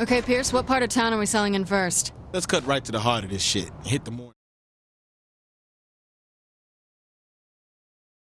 Okay, Pierce, what part of town are we selling in first? Let's cut right to the heart of this shit. Hit the morning.